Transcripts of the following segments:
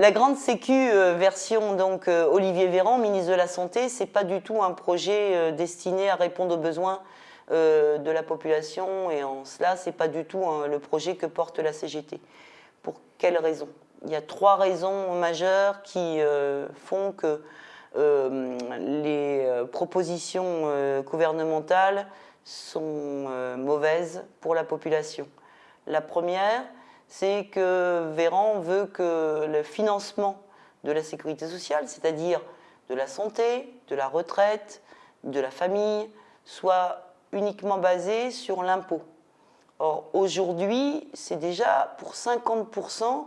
La grande sécu euh, version donc euh, Olivier Véran, ministre de la Santé, c'est pas du tout un projet euh, destiné à répondre aux besoins de la population et en cela c'est pas du tout hein, le projet que porte la CGT. Pour quelles raisons Il y a trois raisons majeures qui font que les propositions gouvernementales sont mauvaises pour la population. La première, c'est que Véran veut que le financement de la sécurité sociale, c'est-à-dire de la santé, de la retraite, de la famille, soit uniquement basé sur l'impôt. Or, aujourd'hui, c'est déjà pour 50%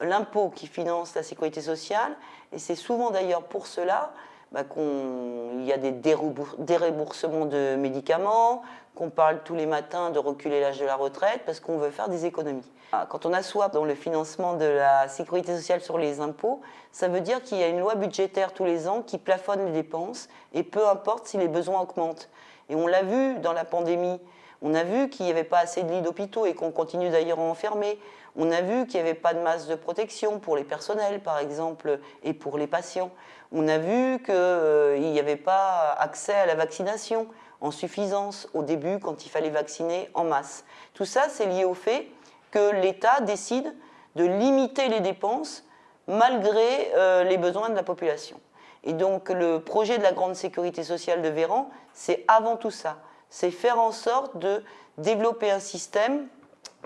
l'impôt qui finance la sécurité sociale, et c'est souvent d'ailleurs pour cela bah, qu'il y a des déremboursements de médicaments, qu'on parle tous les matins de reculer l'âge de la retraite parce qu'on veut faire des économies. Ah, quand on assoit dans le financement de la sécurité sociale sur les impôts, ça veut dire qu'il y a une loi budgétaire tous les ans qui plafonne les dépenses et peu importe si les besoins augmentent. Et on l'a vu dans la pandémie, on a vu qu'il n'y avait pas assez de lits d'hôpitaux et qu'on continue d'ailleurs à enfermer. On a vu qu'il n'y avait pas de masse de protection pour les personnels, par exemple, et pour les patients. On a vu qu'il euh, n'y avait pas accès à la vaccination en suffisance au début quand il fallait vacciner en masse. Tout ça, c'est lié au fait que l'État décide de limiter les dépenses malgré euh, les besoins de la population. Et donc le projet de la grande sécurité sociale de Véran, c'est avant tout ça. C'est faire en sorte de développer un système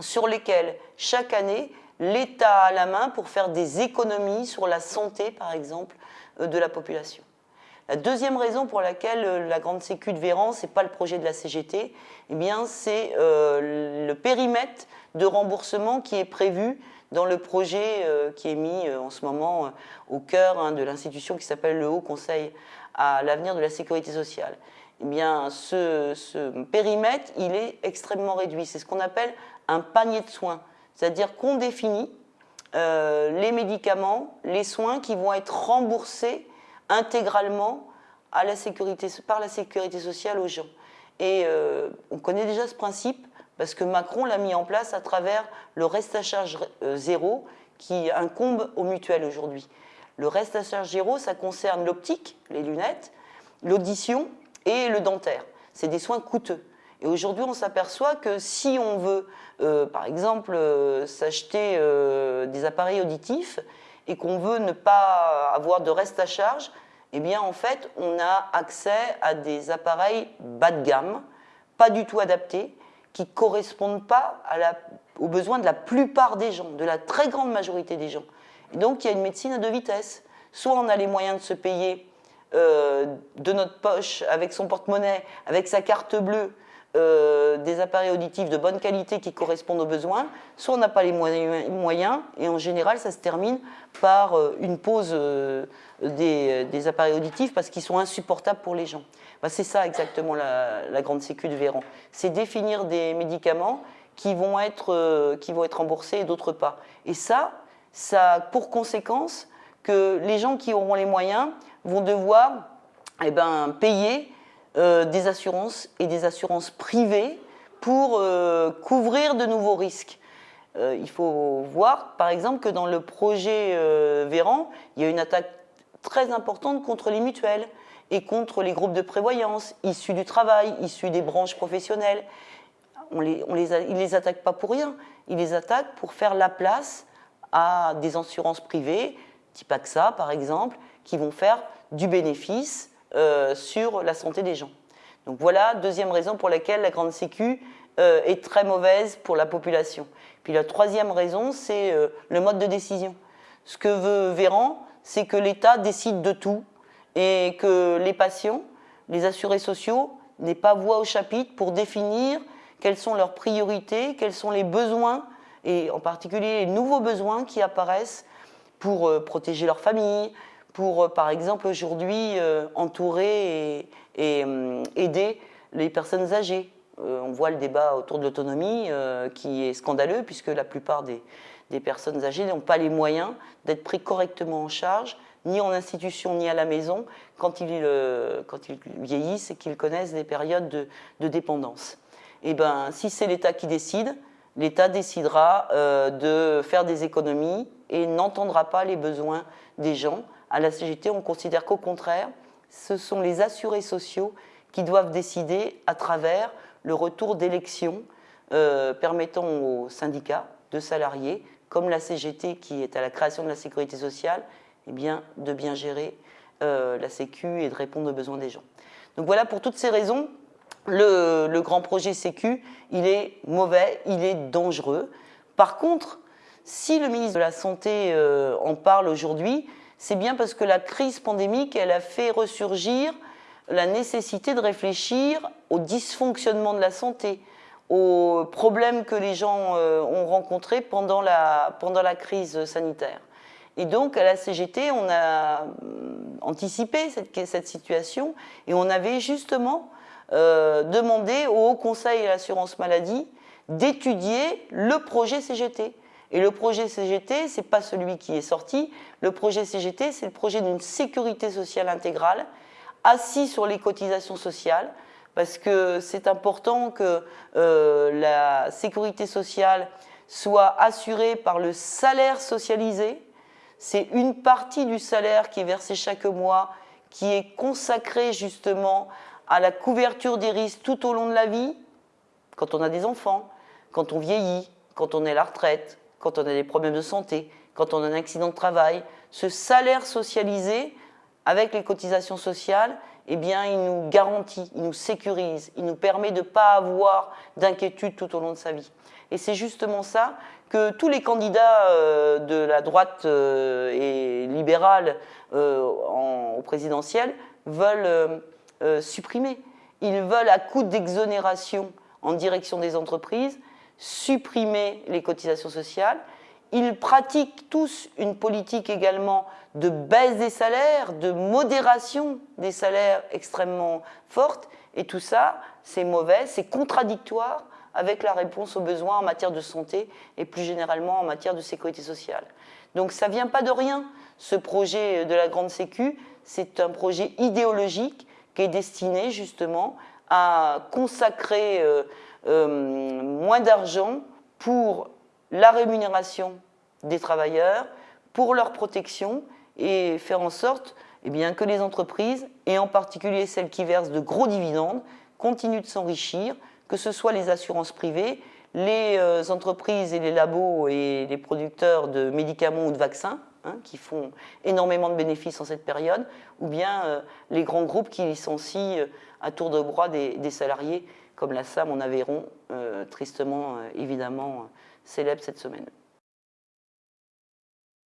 sur lequel chaque année, l'État a la main pour faire des économies sur la santé, par exemple, euh, de la population. La deuxième raison pour laquelle euh, la grande sécu de Véran, ce n'est pas le projet de la CGT, eh c'est euh, le périmètre de remboursement qui est prévu dans le projet qui est mis en ce moment au cœur hein, de l'institution qui s'appelle le Haut Conseil à l'avenir de la sécurité sociale. Eh bien, ce, ce périmètre, il est extrêmement réduit. C'est ce qu'on appelle un panier de soins. C'est-à-dire qu'on définit les médicaments, les soins qui vont être remboursés intégralement par la sécurité sociale aux gens. Et euh, on connaît déjà ce principe parce que Macron l'a mis en place à travers le reste à charge euh, zéro qui incombe aux mutuelles aujourd'hui. Le reste à charge zéro, ça concerne l'optique, les lunettes, l'audition et le dentaire. C'est des soins coûteux. Et aujourd'hui, on s'aperçoit que si on veut, euh, par exemple, s'acheter des appareils auditifs, et qu'on veut ne pas avoir de reste à charge, eh bien en fait on a accès à des appareils bas de gamme, pas du tout adaptés, qui ne correspondent pas aux besoins de la plupart des gens, de la très grande majorité des gens. Et donc il y a une médecine à deux vitesses. Soit on a les moyens de se payer euh, de notre poche, avec son porte-monnaie, avec sa carte bleue, euh, des appareils auditifs de bonne qualité qui correspondent aux besoins, soit on n'a pas les moyens, et en général ça se termine par euh, une pause euh, des, appareils auditifs parce qu'ils sont insupportables pour les gens. Bah, c'est ça exactement la, grande sécu de Véran. C'est définir des médicaments qui vont être, qui vont être remboursés et d'autres pas. Et ça, ça a pour conséquence que les gens qui auront les moyens vont devoir eh ben, payer euh, des assurances et des assurances privées pour euh, couvrir de nouveaux risques. Euh, il faut voir, par exemple, que dans le projet Véran, il y a une attaque très importante contre les mutuelles et contre les groupes de prévoyance issus du travail, issus des branches professionnelles. On les, ils ne les attaquent pas pour rien, ils les attaquent pour faire la place à des assurances privées, type AXA par exemple, qui vont faire du bénéfice sur la santé des gens. Donc voilà, deuxième raison pour laquelle la grande sécu euh, est très mauvaise pour la population. Puis la troisième raison, c'est euh, le mode de décision. Ce que veut Véran, c'est que l'État décide de tout et que les patients, les assurés sociaux, n'aient pas voix au chapitre pour définir quelles sont leurs priorités, quels sont les besoins, et en particulier les nouveaux besoins qui apparaissent pour protéger leur famille, pour, euh, par exemple, aujourd'hui, euh, entourer et, euh, aider les personnes âgées. on voit le débat autour de l'autonomie qui est scandaleux puisque la plupart des, personnes âgées n'ont pas les moyens d'être pris correctement en charge, ni en institution ni à la maison, quand ils, quand ils vieillissent et qu'ils connaissent des périodes de, dépendance. Et eh ben, si c'est l'État qui décide, l'État décidera de faire des économies et n'entendra pas les besoins des gens. À la CGT, on considère qu'au contraire, ce sont les assurés sociaux qui doivent décider à travers le retour d'élections permettant aux syndicats de salariés, comme la CGT qui est à la création de la sécurité sociale, eh bien, de bien gérer euh, la Sécu et de répondre aux besoins des gens. Donc voilà, pour toutes ces raisons, le, grand projet Sécu, il est mauvais, il est dangereux. Par contre, si le ministre de la Santé euh, en parle aujourd'hui, c'est bien parce que la crise pandémique, elle a fait ressurgir la nécessité de réfléchir au dysfonctionnement de la santé, aux problèmes que les gens euh, ont rencontrés pendant la, pendant la crise sanitaire. Et donc, à la CGT, on a hum, anticipé cette, cette situation et on avait justement euh, demandé au Haut Conseil à l'assurance maladie d'étudier le projet CGT. Et le projet CGT, ce n'est pas celui qui est sorti. Le projet CGT, c'est le projet d'une sécurité sociale intégrale, assis sur les cotisations sociales, parce que c'est important que euh, la sécurité sociale soit assurée par le salaire socialisé. C'est une partie du salaire qui est versé chaque mois, qui est consacrée justement à la couverture des risques tout au long de la vie, quand on a des enfants, quand on vieillit, quand on est à la retraite, quand on a des problèmes de santé, quand on a un accident de travail. Ce salaire socialisé, avec les cotisations sociales, eh bien, il nous garantit, il nous sécurise, il nous permet de ne pas avoir d'inquiétude tout au long de sa vie. Et c'est justement ça que tous les candidats euh, de la droite euh, et libérale euh, au présidentiel veulent supprimer. Ils veulent, à coup d'exonération en direction des entreprises, supprimer les cotisations sociales. Ils pratiquent tous une politique également de baisse des salaires, de modération des salaires extrêmement forte. Et tout ça, c'est mauvais, c'est contradictoire avec la réponse aux besoins en matière de santé et plus généralement en matière de sécurité sociale. Donc ça ne vient pas de rien, ce projet de la Grande Sécu. C'est un projet idéologique qui est destiné justement à consacrer euh, moins d'argent pour la rémunération des travailleurs, pour leur protection et faire en sorte eh que les entreprises, et en particulier celles qui versent de gros dividendes, continuent de s'enrichir, que ce soit les assurances privées, les euh, entreprises et les labos et les producteurs de médicaments ou de vaccins, hein, qui font énormément de bénéfices en cette période, ou bien euh, les grands groupes qui licencient à tour de bras des, salariés, comme la SAM en Aveyron, tristement évidemment célèbre cette semaine.